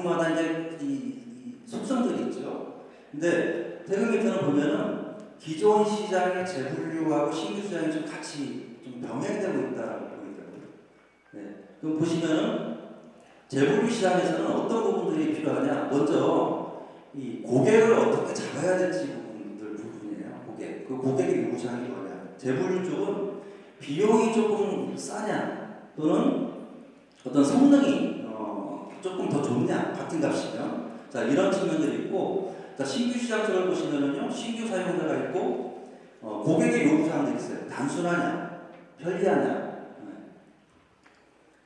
제품마다 이제 이, 이 속성들이 있죠. 근데 태극미터는 보면은 기존 시장의 재분류하고 신규 시장이 좀 같이 좀 병행되고 있다라고 보이더라고요. 네. 그럼 보시면은 재분류 시장에서는 어떤 부분들이 필요하냐? 먼저 이 고객을 어떻게 잡아야 될지 부분들 부분이에요. 고객. 그 고객의 요구사항이 뭐냐? 재분류 쪽은 비용이 조금 싸냐 또는 어떤 성능이 어, 조금 더 좋냐? 같은 값이면. 자 이런 측면들이 있고 자 신규 시장 쪽을 보시면은요 신규 사용자가 있고 어, 고객의 요구사항들이 있어요. 단순하냐? 편리하냐? 네.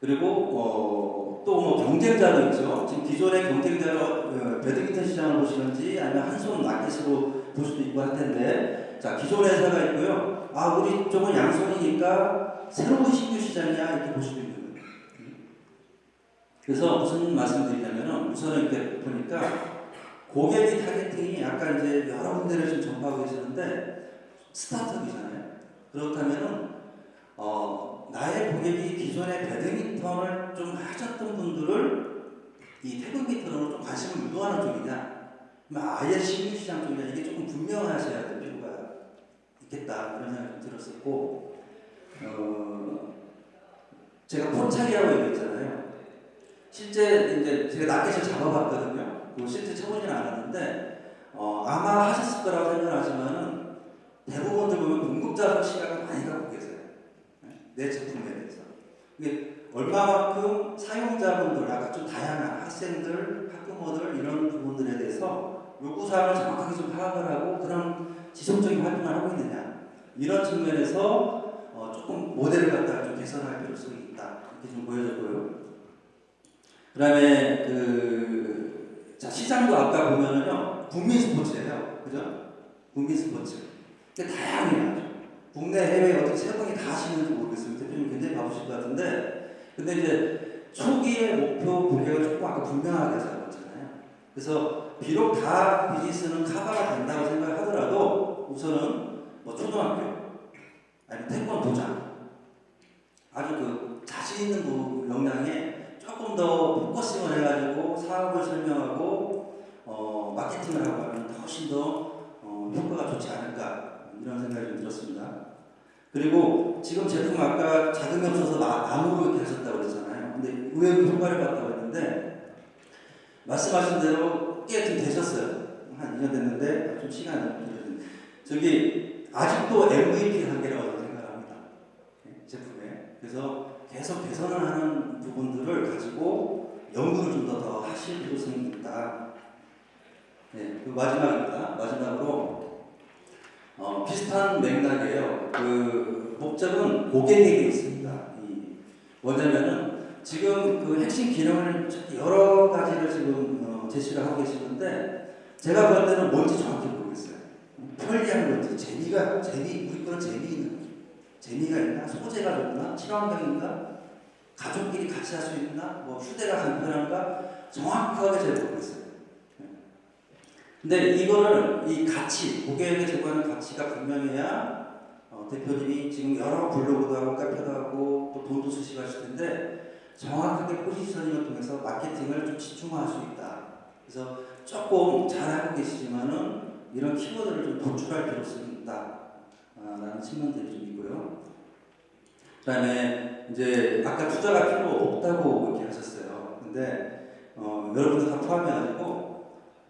그리고 어, 또뭐 경쟁자도 있죠. 지금 기존의 경쟁자로 어, 배드민턴 시장을 보시는지 아니면 한손 마켓으로 볼 수도 있고 할 텐데 자 기존 회사가 있고요. 아 우리 쪽은 양손이니까 새로운 신규 시장이야 이렇게 볼 수도 있는. 그래서 무슨 말씀드리냐면은 우선은 이렇게 보니까 고객의 targeting이 아까 이제 여러 군데를 지금 전파하고 계시는데 스타트업이잖아요. 그렇다면은 어 나의 고객이 기존에 배드민턴을 좀 하셨던 분들을 이 태극민턴으로 좀 관심을 유도하는 쪽이냐, 아예 신규 시장 쪽이냐 이게 조금 분명하셔야 될 필요가 있겠다 그런 생각이 좀 들었었고 어, 제가 포착이라고 얘기했잖아요. 실제 이제 제가 낚싯을 잡아봤거든요. 그 실제 쳐보지는 않았는데 어, 아마 하셨을 거라고 생각하지만은 대부분들 보면 공급자적 시각을 많이 갖고 계세요. 네? 내 제품에 대해서. 이게 얼마만큼 사용자분들, 아까 좀 다양한 학생들, 학부모들 이런 부분들에 대해서 요구사항을 정확하게 좀 파악을 하고 그런 지속적인 활동을 하고 있느냐 이런 측면에서 어, 조금 모델을 갖다가 좀 개선할 필요성이 있다 이렇게 좀 보여졌고요. 그 다음에 그 자, 시장도 아까 보면은요 국민 스포츠예요, 그죠? 국민 스포츠. 근데 다양해요. 국내 해외 어떻게 세 분이 다 하시는지 모르겠어요. 대표님 굉장히 바쁘실 것 같은데, 근데 이제 초기의 목표 고객을 조금 아까 분명하게 잡았잖아요. 그래서 비록 다 비즈니스는 커버가 된다고 생각하더라도 우선은 뭐 초등학교 아니면 태권도장 아주 그 자신 있는 부- 역량에 조금 더 focusing을 해가지고 사업을 설명하고 어, 마케팅을 하고 하면 훨씬 더 어, 효과가 좋지 않을까 이런 생각이 좀 들었습니다. 그리고 지금 제품 아까 자금이 없어서 나- 나무로 이렇게 하셨다고 그랬잖아요. 근데 의외로 효과를 봤다고 했는데 말씀하신 대로 꽤 좀 되셨어요. 한 2년 됐는데 좀 시간이 저기 아직도 MVP 단계라고 생각합니다. 네, 제품에. 그래서 계속 개선을 하는 부분들을 가지고 연구를 좀 더 더 하실 필요성이 있다. 네, 그 마지막입니다. 마지막으로 어, 비슷한 맥락이에요. 그 목적은 고객에게 있습니다. 이 뭐냐면은 지금 그 핵심 기능을 여러 가지를 지금 어, 제시를 하고 계시는데 제가 볼 때는 뭔지 정확히 모르겠어요. 편리한 건지 재미가 재미 우리 거는 재미있는 재미가 있나 소재가 좋나 친환경인가 가족끼리 같이 할 수 있나 뭐 휴대가 간편한가 정확하게 잘 모르겠어요. 근데 이거를 이 가치 고객에게 제공하는 가치가 분명해야 어, 대표님이 지금 여러 블로그도 하고 카페도 하고 또 돈도 수식하실 텐데 정확하게 포지셔닝을 통해서 마케팅을 좀 집중화할 수 있다. 그래서 조금 잘하고 계시지만은 이런 키워드를 좀 도출할 필요성이 있다. 아, 라는 측면들이 좀 있고요. 그 다음에 이제 아까 투자가 필요 없다고 이렇게 하셨어요. 근데 어, 여러분들 다 포함해가지고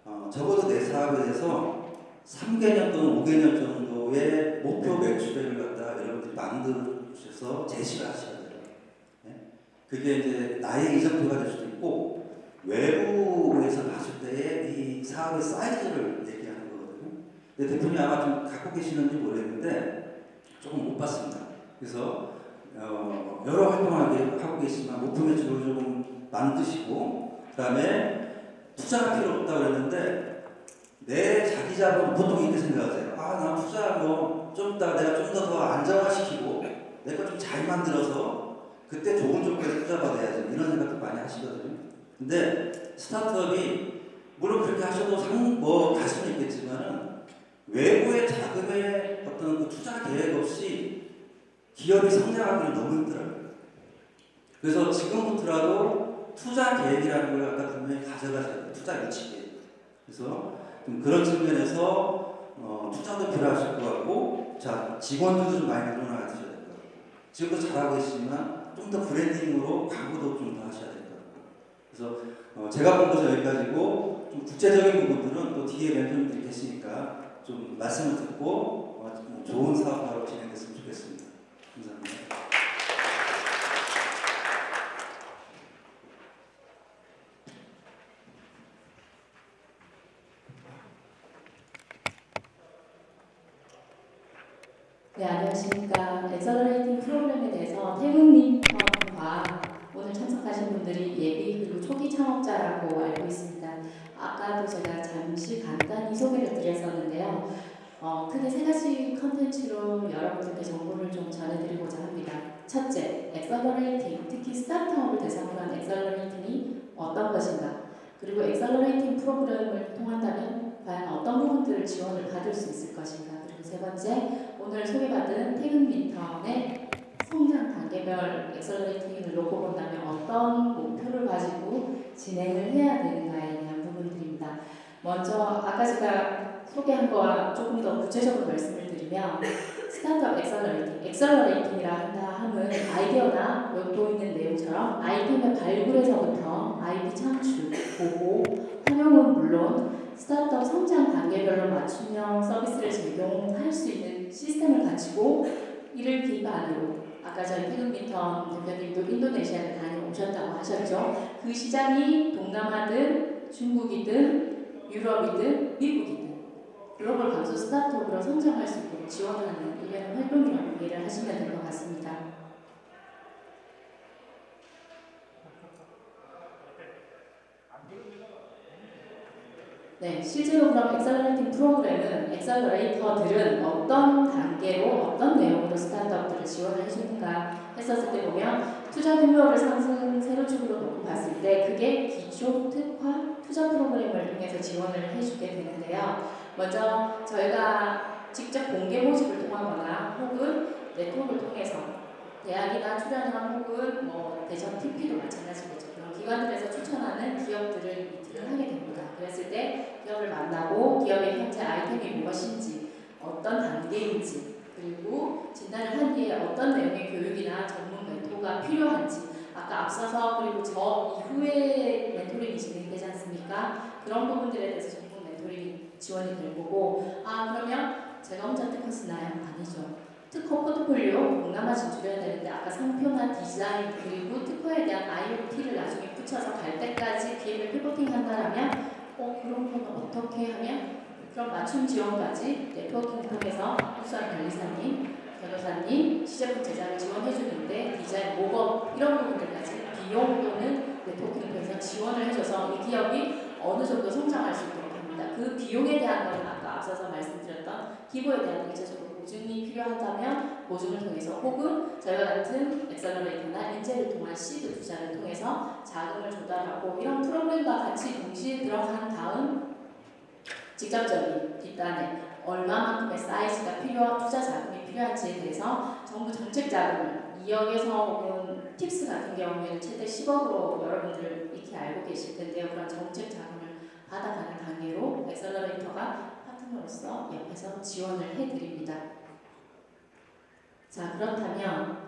어, 적어도 내 사업에 대해서 3개년 또는 5개년 정도의 목표 매출액을 갖다 여러분들이 만드셔서 제시를 하셔야 돼요. 네? 그게 이제 나의 이정표가 될 수도 있고 외부에서 봤을 때의 이 사업의 사이즈를 대표님 아마 좀 갖고 계시는지 모르겠는데 조금 못 봤습니다. 그래서 어, 여러 활동을 하고 계시지만 목표 매출을 조금 만드시고 그 다음에 투자가 필요 없다고 그랬는데 내 자기 자본 보통 이렇게 생각하세요. 아, 나 투자 뭐좀 이따 내가 좀 더 더 안정화시키고 내가 좀잘 만들어서 그때 좋은 조건에 투자 받아야지 이런 생각도 많이 하시거든요. 근데 스타트업이 물론 그렇게 하셔도 상, 뭐 갈 수는 있겠지만은 외부의 자금의 어떤 그 투자 계획 없이 기업이 성장하기는 너무 힘들어요. 그래서 지금부터라도 투자 계획이라는 걸 갖다 분명히 가져가셔야 그래서 좀 그런 측면에서 어, 투자도 필요하실 것 같고 자 직원들도 좀 많이 늘어나셔야 될 것 같고. 지금도 잘하고 계시지만 좀 더 브랜딩으로 광고도 좀 더 하셔야 될 것 같고. 그래서 어, 제가 본 것은 여기까지고. 좀 구체적인 부분들은 또 뒤에 멘토님들이 계시니까 좀 말씀을 듣고 어, 좀 좋은 사업하러 진행됐으면 좋겠습니다. 감사합니다. 네, 안녕하십니까. accelerating 프로그램에 대해서 태극민턴과 오늘 참석하신 분들이 예비 그리고 초기 창업자라고 알고 있습니다. 아까도 제가 잠시 간단히 소개를 드렸었는데요. 어, 크게 세 가지 여러분들께 정보를 좀 전해드리고자 합니다. 첫째, accelerating, 특히 스타트업을 대상으로 한 accelerating이 어떤 것인가? 그리고 accelerating 프로그램을 통한다면 과연 어떤 부분들을 지원을 받을 수 있을 것인가? 그리고 세 번째, 오늘 소개받은 태극민턴의 성장 단계별 accelerating을 놓고 본다면 어떤 목표를 가지고 진행을 해야 되는가에 대한 부분들입니다. 먼저 아까 제가 소개한 거와 조금 더 구체적으로 말씀을 드리면 스타트업 accelerating, accelerating이라 함은 아이디어나 여기 보이는 내용처럼 아이템의 발굴에서부터 IP 창출, 보호, 활용은 물론 스타트업 성장 단계별로 맞춤형 서비스를 제공할 수 있는 시스템을 갖추고 이를 기반으로 아까 저희 태극민턴 대표님도 인도네시아를 다녀오셨다고 하셨죠. 그 시장이 동남아든 중국이든 유럽이든 미국이든 글로벌 강소 스타트업으로 성장할 수 있도록 지원하는 일련의 활동이라고 이해를 하시면 될 것 같습니다. 네, 실제로 그럼 accelerating 프로그램은 accelerator들은 어떤 단계로 어떤 내용으로 스타트업들을 지원을 해주는가 했었을 때 보면 투자 규모를 상승 세로축으로 놓고 봤을 때 그게 기초 특화 투자 프로그램을 통해서 지원을 해주게 되는데요. 먼저 저희가 직접 공개 모집을 통하거나 혹은 네트워크를 통해서 대학이나 출연형 혹은 뭐 대전 TP도 마찬가지겠죠. 그런 기관들에서 추천하는 기업들을 미팅을 하게 됩니다. 그랬을 때 기업을 만나고 기업의 현재 아이템이 무엇인지 어떤 단계인지 그리고 진단을 한 뒤에 어떤 내용의 교육이나 전문 멘토가 필요한지 아까 앞서서 그리고 저 이후에 멘토링이 진행되지 않습니까? 그런 부분들에 대해서 전문 멘토링이 지원이 될 거고 아 제가 쓰나요? 아니죠. 특허 포트폴리오 동남아 진출해야 되는데 아까 상표나 디자인 그리고 특허에 대한 IoT를 나중에 붙여서 갈 때까지 비행을 피보팅 한다라면 어 그런 거는 어떻게 하면 그런 맞춤 지원까지 네트워킹을 통해서 우수한 관리사님, 변호사님, 시제품 제작을 지원해 주는데 디자인, 목업 이런 부분들까지 비용 또는 네트워킹을 통해서 지원을 해줘서 이 기업이 어느 정도 성장할 수 있도록 합니다. 그 비용에 대한 아까 앞서서 말씀드렸던 기보에 대한 일차적으로 보증이 필요하다면 보증을 통해서 혹은 저희와 같은 accelerator나 엔젤을 통한 시드 투자를 통해서 자금을 조달하고 이런 프로그램과 같이 동시에 들어간 다음 직접적인 뒷단에 얼마만큼의 사이즈가 필요한 투자 자금이 필요한지에 대해서 정부 정책 자금을 2억에서 혹은 TIPS 같은 경우에는 최대 10억으로 여러분들 익히 알고 계실 텐데요. 그런 정책 자금을 받아가는 단계로 accelerator가 파트너로서 옆에서 지원을 해드립니다. 자 그렇다면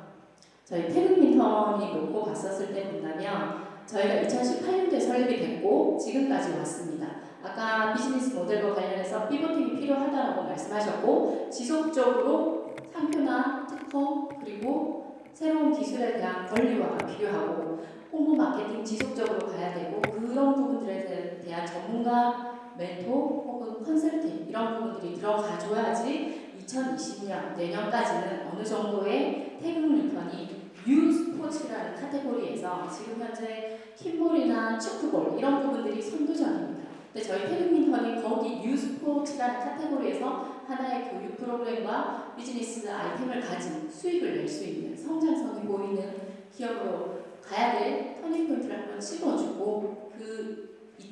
저희 태극민턴이 놓고 봤었을 때 본다면 저희가 2018년도에 설립이 됐고 지금까지 왔습니다. 아까 비즈니스 모델과 관련해서 피보팅이 필요하다고 말씀하셨고 지속적으로 상표나 특허 그리고 새로운 기술에 대한 권리화가 필요하고 홍보 마케팅 지속적으로 가야 되고 그런 부분들에 대한 전문가 멘토 혹은 컨설팅 이런 부분들이 들어가줘야지 2020년 내년까지는 어느 정도의 태극민턴이 new sports라는 카테고리에서 지금 현재 킥볼이나 츄크볼 이런 부분들이 선두전입니다. 근데 저희 태극민턴이 거기 new sports라는 카테고리에서 하나의 교육 프로그램과 비즈니스 아이템을 가진 수익을 낼 수 있는 성장성이 보이는 기업으로 가야 될 터닝포인트를 한번 찍어주고 그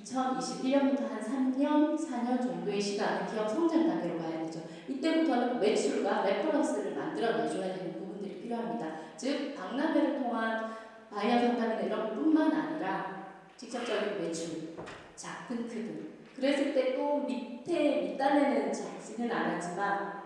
2021년부터 한 3년, 4년 정도의 시간 기업 성장 단계로 가야 되죠. 이때부터는 매출과 reference를 만들어내줘야 되는 부분들이 필요합니다. 즉 박람회를 통한 바이어 상담이나 이런 뿐만 아니라 직접적인 매출, 작든 크든 그랬을 때 또 밑에 밑단에는 적지는 않았지만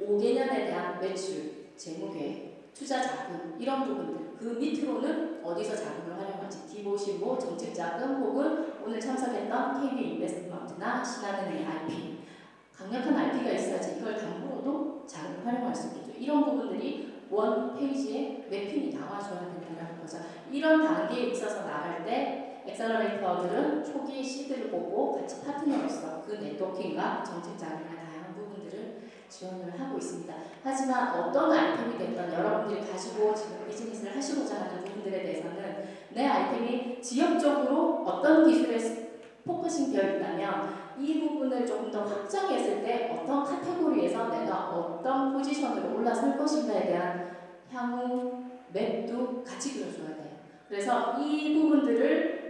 5개년에 대한 매출, 재무계획, 투자 자금 이런 부분들 그 밑으로는 어디서 자금을 활용 할지 기보 신보 정책 자금 혹은 오늘 참석했던 KB 인베스트먼트나 신한은행 IP 강력한 IP가 있어야지 이걸 담보로도 자금을 활용할 수 있겠죠. 이런 부분들이 one page에 mapping이 나와줘야 된다는 거죠. 이런 단계에 있어서 나갈 때 accelerator들은 초기 seed를 보고 같이 파트너로서 그 networking과 정책 자금이나 다양한 부분들을 지원을 하고 있습니다. 하지만 어떤 아이템이 됐던 여러분들이 가지고 지금 비즈니스를 하시고자 하는 부분들에 대해서는 내 아이템이 지역적으로 어떤 기술에 focusing 되어 있다면 이 부분을 조금 더 확장했을 때 어떤 카테고리에서 내가 어떤 포지션으로 올라설 것인가에 대한 향후 map도 같이 그려줘야 돼요. 그래서 이 부분들을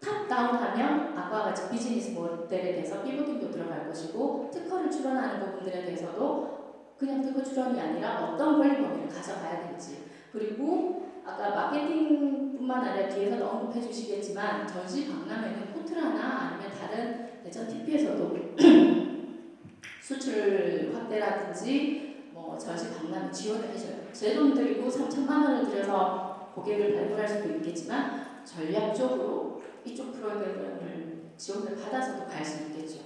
top-down하면 아까와 같이 비즈니스 모델에 대해서 pivoting도 들어갈 것이고 특허를 출원하는 부분들에 대해서도 그냥 특허 출원이 아니라 어떤 권리 범위를 가져가야 될지 그리고 아까 마케팅 뿐만 아니라 뒤에서도 언급해 주시겠지만 전시 박람회는 포트라나 아니면 다른 대전 TP에서도 수출 확대라든지 뭐 전시 박람회 지원을 해줘요. 제 돈 들이고 3천만 원을 들여서 고객을 발굴할 수도 있겠지만 전략적으로 이쪽 프로그램을 지원을 받아서도 갈 수 있겠죠.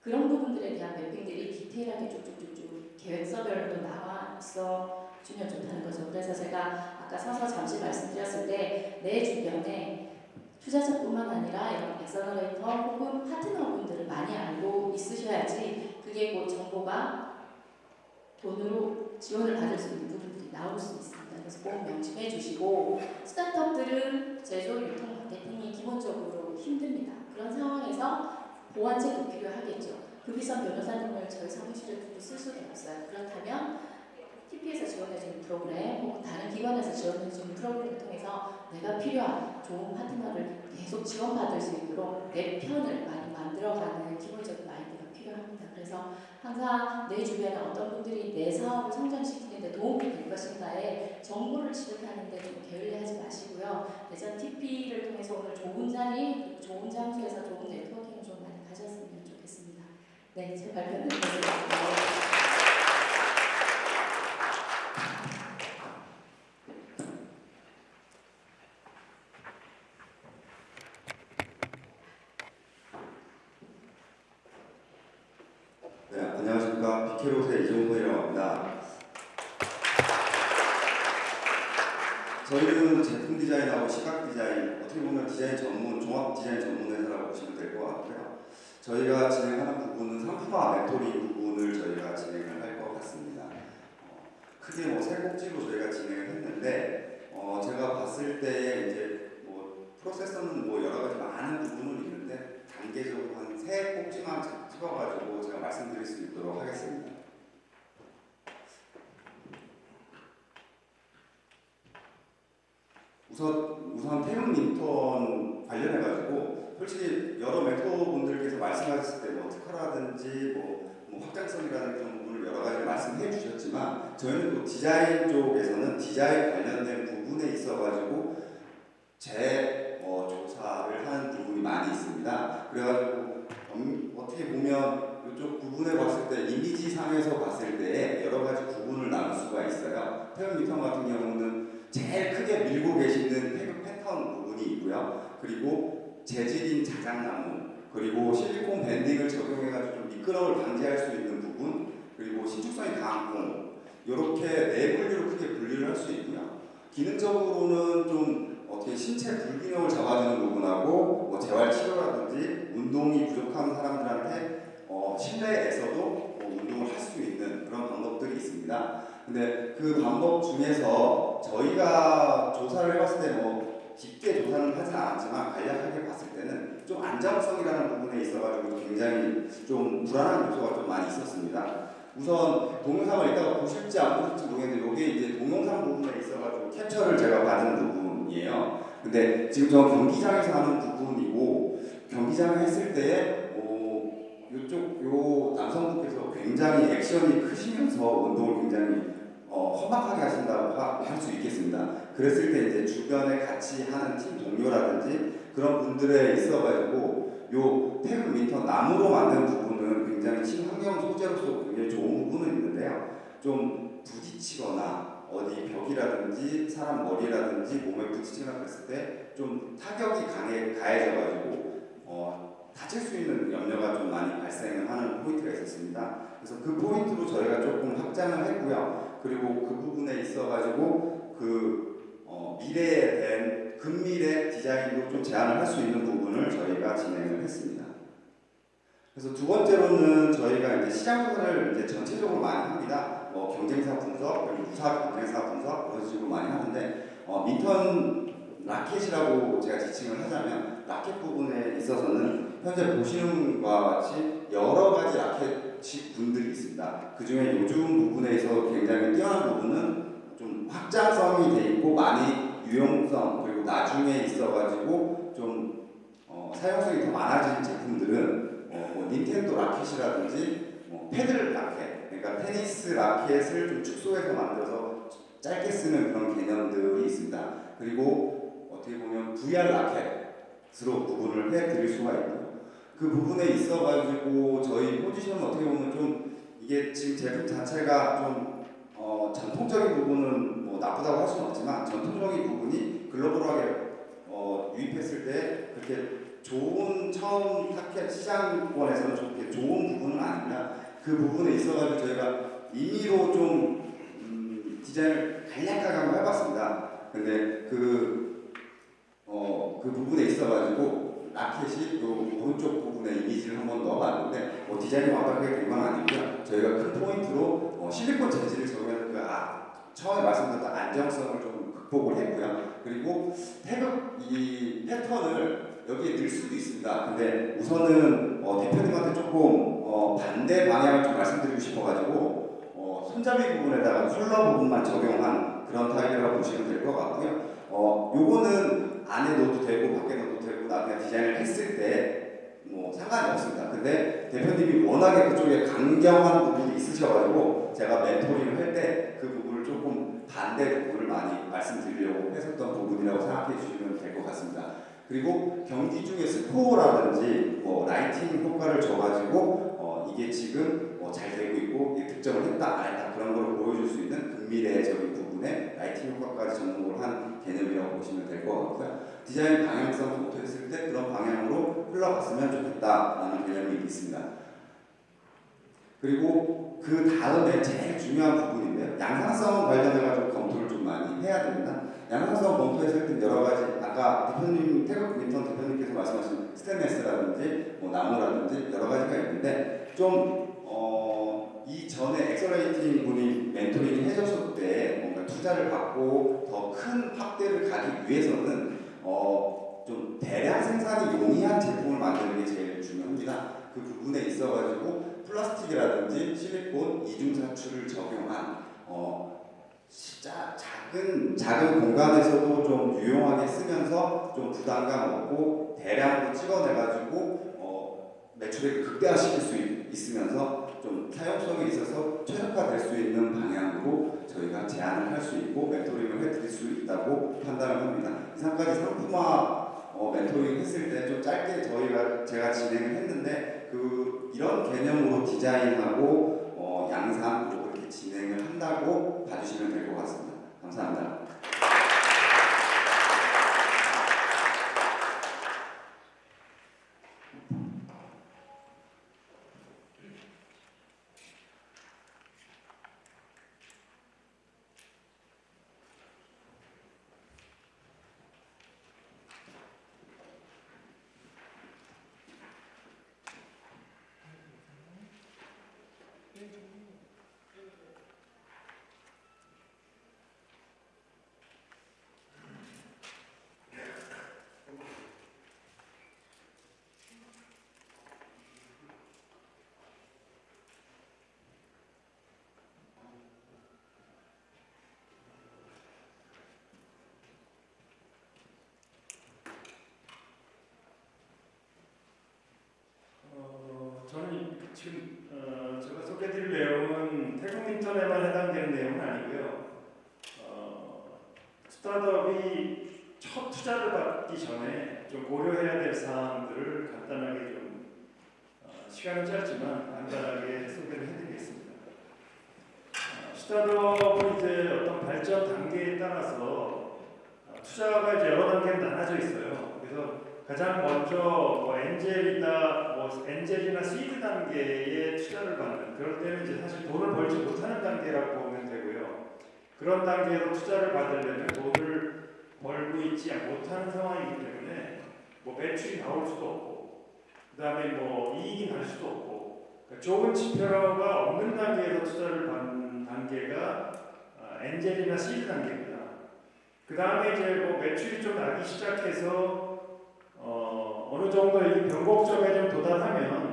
그런 부분들에 대한 매핑들이 디테일하게 쭉쭉쭉쭉 계획서별로 나와 있어 주면 좋다는 거죠. 그래서 제가 아까 서서 잠시 말씀드렸을 때 내 주변에 투자자뿐만 아니라 이런 accelerator 혹은 파트너분들을 많이 알고 있으셔야지 그게 곧 정보가 돈으로 지원을 받을 수 있는 부분들이 나올 수 있습니다. 그래서 꼭 명심해 주시고 스타트업들은 제조, 유통, 마케팅이 기본적으로 힘듭니다. 그런 상황에서 보완책도 필요하겠죠. 값비싼 변호사님을 저희 사무실에 두고 쓸 수도 없어요. 그렇다면 TP에서 지원해주는 프로그램 혹은 다른 기관에서 지원해주는 프로그램을 통해서 내가 필요한 좋은 파트너를 계속 지원받을 수 있도록 내 편을 많이 만들어가는 기본적인 마인드가 필요합니다. 그래서 항상 내 주변에 어떤 분들이 내 사업을 성장시키는데 도움이 될 것인가에 정보를 취득하는데 좀 게을리하지 마시고요. 대전 TP를 통해서 오늘 좋은 자리, 좋은 장소에서 좋은 네트워킹을 좀 많이 가졌으면 좋겠습니다. 네, 제 발표는 여기까지입니다. 네, 안녕하십니까. 비케롯의 이종훈이라고 합니다. 저희는 제품 디자인하고 시각 디자인, 어떻게 보면 디자인 전문, 종합 디자인 전문 회사라고 보시면 될 것 같고요. 저희가 진행하는 부분은 상품화 멘토링 부분을 저희가 진행을 할 것 같습니다. 어, 크게 뭐세 꼭지로 저희가 진행을 했는데, 어, 제가 봤을 때 이제 뭐 프로세서는 뭐 여러 가지 많은 부분은 있는데, 단계적으로 한 세 꼭지만 찍어가지고 제가 말씀드릴 수 있도록 하겠습니다. 우선 우선 태용 인턴 관련해가지고 솔직히 여러 멘토분들께서 말씀하셨을 때 뭐 특허라든지 뭐, 뭐 확장성이라는 그런 부분을 여러 가지 말씀해 주셨지만 저희는 또 디자인 쪽에서는 디자인 관련된 부분에 있어가지고 재 어, 조사를 하는 부분이 많이 있습니다. 그래가지고 음, 어떻게 보면 이쪽 부분에 봤을 때 이미지 상에서 봤을 때 여러 가지 구분을 나눌 수가 있어요. 태연 미턴 같은 경우는 제일 크게 밀고 계시는 패턴 부분이 있고요. 그리고 재질인 자작나무, 그리고 실리콘 밴딩을 적용해가지고 좀 미끄럼을 방지할 수 있는 부분, 그리고 신축성이 강한 공, 이렇게 네 분류로 크게 분류를 할 수 있고요. 기능적으로는 좀 어떻게 신체 불균형을 잡아주는 부분하고 뭐 재활 치료라든지 운동이 부족한 사람들한테 어, 실내에서도 뭐 운동을 할 수 있는 그런 방법들이 있습니다. 근데 그 방법 중에서 저희가 조사를 해봤을 때뭐 깊게 조사는 하진 않았지만 간략하게 봤을 때는 좀 안정성이라는 부분에 있어가지고 굉장히 좀 불안한 요소가 좀 많이 있었습니다. 우선 동영상을 이따가 보실지 안 보실지 모르겠는데 이게 이제 동영상 부분에 있어가지고 캡처를 제가 받은 부분이에요. 근데 지금 저 경기장에서 하는 부분이고 경기장을 했을 때에 뭐 이쪽 요 남성분께서 굉장히 액션이 크시면서 운동을 굉장히 어, 험악하게 하신다고 할 수 있겠습니다. 그랬을 때 이제 주변에 같이 하는 팀 동료라든지 그런 분들에 있어 가지고 요 태극 민턴 나무로 만든 부분은 굉장히 친환경 소재로서 굉장히 좋은 부분은 있는데요. 좀 부딪히거나 어디 벽이라든지 사람 머리라든지 몸에 부딪히거나 그랬을 때 좀 타격이 강해 가해져가지고 어, 다칠 수 있는 염려가 좀 많이 발생을 하는 포인트가 있었습니다. 그래서 그 포인트로 저희가 조금 확장을 했고요. 그리고 그 부분에 있어가지고 그 어, 미래에 대한 근미래 디자인으로 좀 제안을 할 수 있는 부분을 저희가 진행을 했습니다. 그래서 두 번째로는 저희가 이제 시장 조사를 이제 전체적으로 많이 합니다. 뭐 경쟁사 분석, 그리고 유사 경쟁사 분석 그런 식으로 많이 하는데 어, 민턴 라켓이라고 제가 지칭을 하자면 라켓 부분에 있어서는 현재 보시는 것과 같이 여러 가지 라켓 분들이 있습니다. 그 중에 요즘 부분에 있어 굉장히 뛰어난 부분은 좀 확장성이 돼 있고 많이 유용성 그리고 나중에 있어가지고 좀 어, 사용성이 더 많아진 제품들은 어, 뭐 닌텐도 라켓이라든지 뭐 패들 라켓 그러니까 테니스 라켓을 좀 축소해서 만들어서 짧게 쓰는 그런 개념들이 있습니다. 그리고 어떻게 보면 VR 라켓으로 구분을 해드릴 수가 있고요. 그 부분에 있어가지고 저희 포지션은 어떻게 보면 좀 이게 지금 제품 자체가 좀 어, 전통적인 부분은 뭐 나쁘다고 할 수는 없지만 전통적인 부분이 글로벌하게 어, 유입했을 때 그렇게 좋은 처음 타켓 시장권에서는 좋게 좋은 부분은 아닙니다. 그 부분에 있어가지고 저희가 임의로 좀 음, 디자인을 간략하게 한번 해봤습니다. 근데 그, 어, 그 부분에 있어가지고 라켓이 요 오른쪽 부분에 이미지를 한번 넣어봤는데 뭐 디자인이 완벽하게 된건 아니고요. 저희가 큰 포인트로 어, 실리콘 재질을 적용해서 그 아, 처음에 말씀드렸던 안정성을 좀 극복을 했고요. 그리고 태극 이 패턴을 여기에 넣을 수도 있습니다. 근데 우선은 어, 대표님한테 조금 어, 반대 방향을 좀 말씀드리고 싶어가지고 어, 손잡이 부분에다가 컬러 부분만 적용한 그런 타입이라고 보시면 될 것 같고요. 어, 요거는 안에 넣어도 되고 밖에 넣어도 되고 나중에 디자인을 했을 때 뭐 상관이 없습니다. 근데 대표님이 워낙에 그쪽에 강경한 부분이 있으셔가지고 제가 멘토링을 할 때 그 부분을 조금 반대 부분을 많이 말씀드리려고 했었던 부분이라고 생각해 주시면 될 것 같습니다. 그리고 경기 중에 스코어라든지 뭐 lighting 효과를 줘가지고 어, 이게 지금 어, 잘 되고 있고 득점을 했다 안 했다 그런 걸 보여줄 수 있는 근미래적인 부분에 lighting 효과까지 접목을 한 개념이라고 보시면 될 것 같고요. 디자인 방향성부터 했을 때 그런 방향으로 흘러갔으면 좋겠다라는 개념이 있습니다. 그리고 그 다음에 제일 중요한 부분인데요. 양산성 관련해가지고 검토를 좀 많이 해야 됩니다. 양산성 검토했을 때 여러 가지 아까 대표님 태극 민턴 대표님께서 말씀하신 스테인레스라든지 뭐 나무라든지 여러 가지가 있는데 좀 어, 이전에 accelerating 분이 mentoring 해줬을 때 뭔가 투자를 받고 더 큰 확대를 가기 위해서는 어, 좀 대량 생산이 용이한 제품을 만드는 게 제일 중요합니다. 그 부분에 있어가지고 플라스틱이라든지 실리콘 이중사출을 적용한 어, 진짜 작은 작은 공간에서도 좀 유용하게 쓰면서 좀 부담감 없고 대량으로 찍어내가지고 어, 매출액을 극대화시킬 수 있, 있으면서 좀 사용성에 있어서 최적화될 수 있는 방향으로 저희가 제안을 할 수 있고 멘토링을 해드릴 수 있다고 판단을 합니다. 이상까지 상품화 어, 멘토링 했을 때 좀 짧게 저희가 제가 진행을 했는데 그 이런 개념으로 디자인하고 어, 양상으로 그렇게 진행을 한다고 봐주시면 될 것 같습니다. 감사합니다. 어, 저는 지금 어, 소개드릴 내용은 태국 인터넷만 해당되는 내용은 아니고요. 어, 스타트업이 첫 투자를 받기 전에 좀 고려해야 될 사항들을 간단하게 좀 어, 시간은 짧지만 간단하게 소개를 해드리겠습니다. 어, 스타트업은 이제 어떤 발전 단계에 따라서 어, 투자가 이제 여러 단계로 나눠져 있어요. 그래서 가장 먼저 뭐 엔젤이나 뭐 엔젤이나 시드 단계에 투자를 받는 그럴 때는 이제 사실 돈을 벌지 못하는 단계라고 보면 되고요. 그런 단계로 투자를 받으려면 돈을 벌고 있지 못하는 상황이기 때문에 뭐 매출이 나올 수도 없고 그 다음에 뭐 이익이 날 수도 없고 그러니까 좋은 지표가 없는 단계에서 투자를 받는 단계가 아, 엔젤이나 시드 단계입니다. 그 다음에 이제 뭐 매출이 좀 나기 시작해서 어, 어느 정도 이 변곡점에 좀 도달하면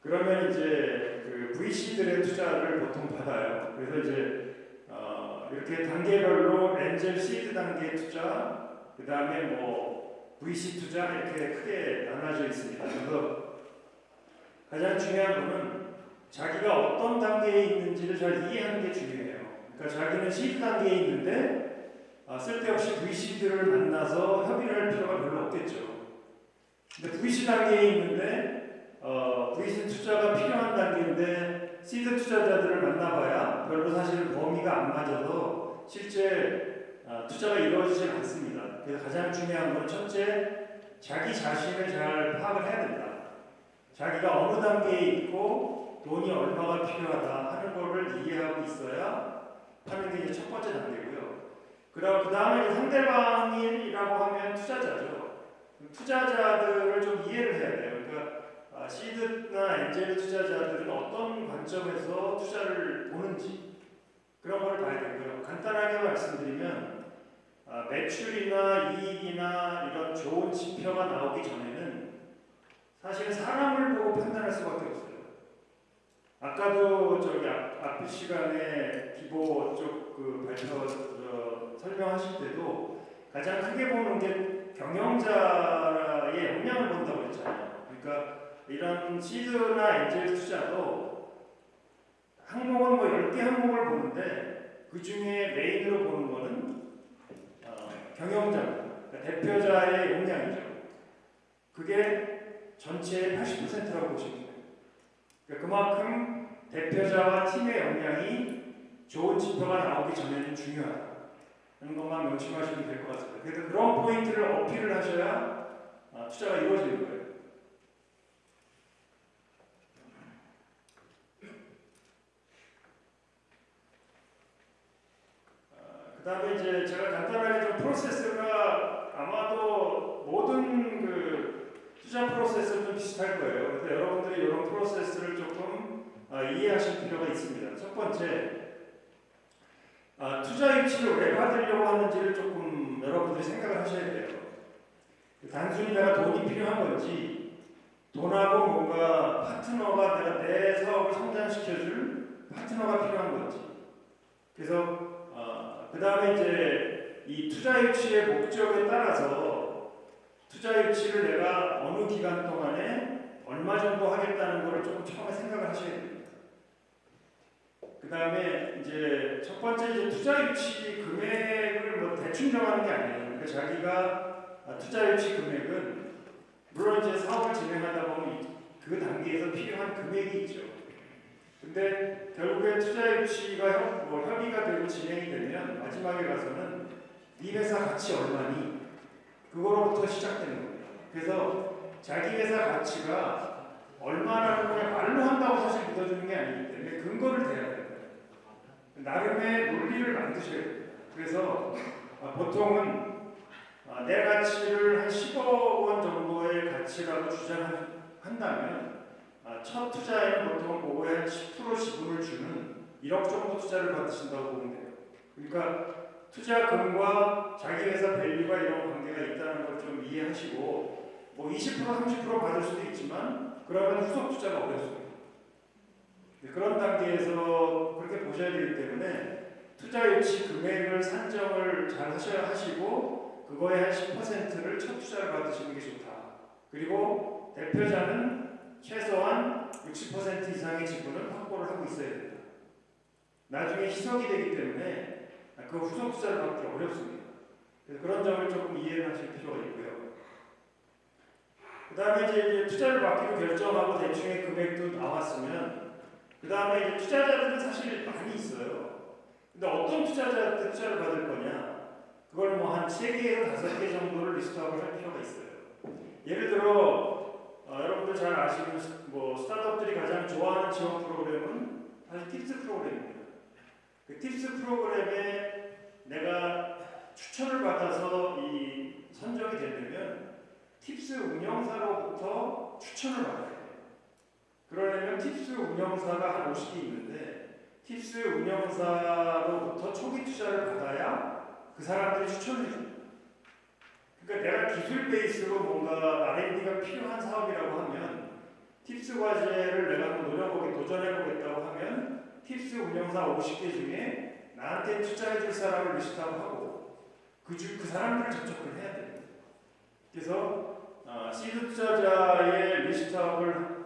그러면 이제 그 VC들의 투자를 보통 받아요. 그래서 이제 어, 이렇게 단계별로 엔젤 시드 단계 투자, 그 다음에 뭐 VC 투자 이렇게 크게 나눠져 있습니다. 그래서 가장 중요한 거는 자기가 어떤 단계에 있는지를 잘 이해하는 게 중요해요. 그러니까 자기는 시드 단계에 있는데 아, 쓸데없이 VC들을 만나서 협의를 할 필요가 별로 없겠죠. 근데 VC 단계에 있는데 어, VC 투자가 필요한 단계인데 시드 투자자들을 만나봐야 별로 사실 범위가 안 맞아서 실제 어, 투자가 이루어지지 않습니다. 그래서 가장 중요한 건 첫째 자기 자신을 잘 파악을 해야 된다. 자기가 어느 단계에 있고 돈이 얼마가 필요하다 하는 거를 이해하고 있어야 하는 게 이제 첫 번째 단계고요. 그 다음에 상대방이라고 하면 투자자죠. 투자자들을 좀 이해를 해야 돼요. 그러니까 아, 시드나 엔젤 투자자들은 어떤 관점에서 투자를 보는지 그런 걸 봐야 되고요. 간단하게 말씀드리면 아, 매출이나 이익이나 이런 좋은 지표가 나오기 전에는 사실 사람을 보고 판단할 수밖에 없어요. 아까도 저기 앞, 앞 시간에 기보 쪽그 발표 저, 설명하실 때도 가장 크게 보는 게 경영자의 역량을 본다고 했잖아요. 그러니까 이런 시드나 엔젤 투자도 항목은 뭐 10개 항목을 보는데 그 중에 메인으로 보는 거는 어, 경영자, 그러니까 대표자의 역량이죠. 그게 전체의 80%라고 보시면 돼요. 그러니까 그만큼 대표자와 팀의 역량이 좋은 지표가 나오기 전에는 중요하다. 하는 것만 명심하시면 될 것 같습니다. 그래서 그런 포인트를 어필을 하셔야 아, 투자가 이루어지는 거예요. 그 다음에 이제 제가 간단하게 좀 프로세스가 아마도 모든 그 투자 프로세스는 비슷할 거예요. 그래서 여러분들이 이런 프로세스를 조금 아, 이해하실 필요가 있습니다. 첫 번째, 아, 투자 유치를 왜 받으려고 하는지를 조금 여러분들이 생각을 하셔야 돼요. 단순히 내가 돈이 필요한 건지, 돈하고 뭔가 파트너가 내가 내 사업을 성장시켜줄 파트너가 필요한 건지. 그래서 어, 그 다음에 이제 이 투자 유치의 목적에 따라서 투자 유치를 내가 어느 기간 동안에 얼마 정도 하겠다는 거를 조금 처음에 생각을 하셔야 됩니다. 그 다음에 이제 첫 번째 이제 투자 유치 금액을 뭐 대충 정하는 게 아니에요. 그러니까 자기가 아, 투자 유치 금액은 물론 이제 사업을 진행하다 보면 이- 그 단계에서 필요한 금액이 있죠. 근데 결국에 투자 유치가 협, 뭐 협의가 되고 진행이 되면 마지막에 가서는 이 회사 가치 얼마니 그거로부터 시작되는 거예요. 그래서 자기 회사 가치가 얼마라고 그냥 말로 한다고 사실 믿어주는 게 아니기 때문에 근거를 대야. 나름의 논리를 만드셔야 돼요. 그래서 아, 보통은 아, 내 가치를 한 10억 원 정도의 가치라고 주장한다면 아, 첫 투자에는 보통 그거에 한10% 지분을 주는 1억 정도 투자를 받으신다고 보면 돼요. 그러니까 투자금과 자기 회사 value가 이런 관계가 있다는 걸 좀 이해하시고 뭐 20% 30% 받을 수도 있지만 그러면 후속 투자가 어렵습니다. 네, 그런 단계에서 그렇게 보셔야 되기 때문에 투자 유치 금액을 산정을 잘 하셔야 하시고 그거의 한 10%를 첫 투자를 받으시는 게 좋다. 그리고 대표자는 최소한 60% 이상의 지분을 확보를 하고 있어야 된다. 나중에 희석이 되기 때문에 그 후속 투자를 받기 어렵습니다. 그래서 그런 점을 조금 이해를 하실 필요가 있고요. 그 다음에 이제, 이제 투자를 받기로 결정하고 대충의 금액도 나왔으면 그 다음에 이제 투자자들은 사실 많이 있어요. 근데 어떤 투자자한테 투자를 받을 거냐? 그걸 뭐한세 개에서 다섯 개 정도를 list up을 할 필요가 있어요. 예를 들어 어, 여러분들 잘 아시는 스- 뭐 스타트업들이 가장 좋아하는 지원 프로그램은 사실 TIPS 프로그램입니다. 그 TIPS 프로그램에 내가 추천을 받아서 이 선정이 되려면 TIPS 운영사로부터 추천을 받아야 돼요. 그러려면 TIPS 운영사가 한 50개 있는데 TIPS 운영사로부터 초기 투자를 받아야 그 사람들이 추천을 해줍니다. 그러니까 내가 기술 베이스로 뭔가 R&D가 필요한 사업이라고 하면 TIPS 과제를 내가 노려보게 도전해보겠다고 하면 TIPS 운영사 50개 중에 나한테 투자해줄 사람을 list up하고 그, 주, 그 사람들을 접촉을 해야 됩니다. 그래서 어, 시드 투자자의 list up을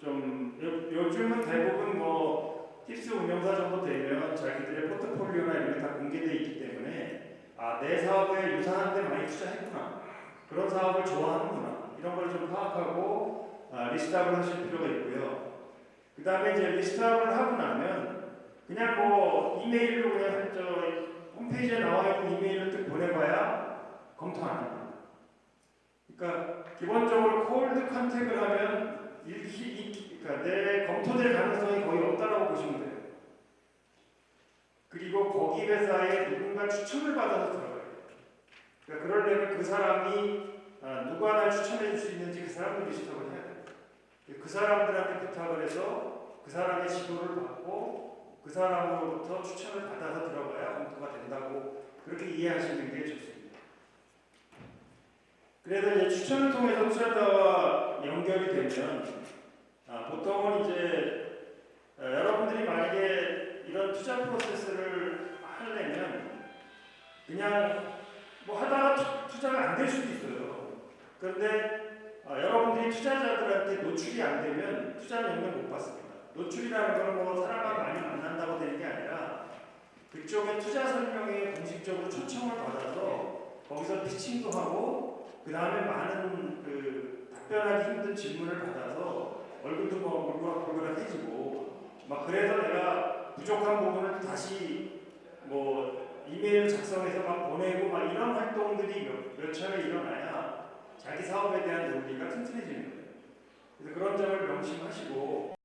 좀 요, 요즘은 대부분 뭐 TIPS 운영사 정도 되면 자기들의 포트폴리오나 이런 게 다 공개되어 있기 때문에 아 내 사업에 유사한 데 많이 투자했구나 그런 사업을 좋아하는구나 이런 걸 좀 파악하고 아, list up을 하실 필요가 있고요. 그 다음에 이제 list up을 하고 나면 그냥 뭐 이메일로 그냥 저 홈페이지에 나와 있는 이메일을 뜩 보내봐야 검토 안 합니다. 그러니까 기본적으로 cold contact을 하면 이, 그러니까 내 검토될 가능성이 거의 없다라고 보시면 돼요. 그리고 거기 회사에 누군가 추천을 받아서 들어가요. 그러니까 그러려면 그 사람이 아, 누가 날 추천해 줄 수 있는지 그 사람을 리스트업을 해야 돼요. 그 사람들한테 부탁을 해서 그 사람의 지도를 받고 그 사람으로부터 추천을 받아서 들어가야 검토가 된다고 그렇게 이해하시는 게 좋습니다. 그래서 이제 추천을 통해서 투자자와 연결이 되면 아, 보통은 이제 어, 여러분들이 만약에 이런 투자 프로세스를 하려면 그냥 뭐 하다가 투- 투자가 안 될 수도 있어요. 그런데 어, 여러분들이 투자자들한테 노출이 안 되면 투자는 영영 못 받습니다. 노출이라는 건 뭐 사람과 많이 만난다고 되는 게 아니라 그쪽에 투자 설명에 공식적으로 초청을 받아서 거기서 pitching도 하고 그 다음에 많은 그 답변하기 힘든 질문을 받아서 얼굴도 뭐 울그락불그락해지고 막 그래서 내가 부족한 부분을 다시 뭐 이메일 작성해서 막 보내고 막 이런 활동들이 몇, 몇 차례 일어나야 자기 사업에 대한 논리가 튼튼해지는 거예요. 그래서 그런 점을 명심하시고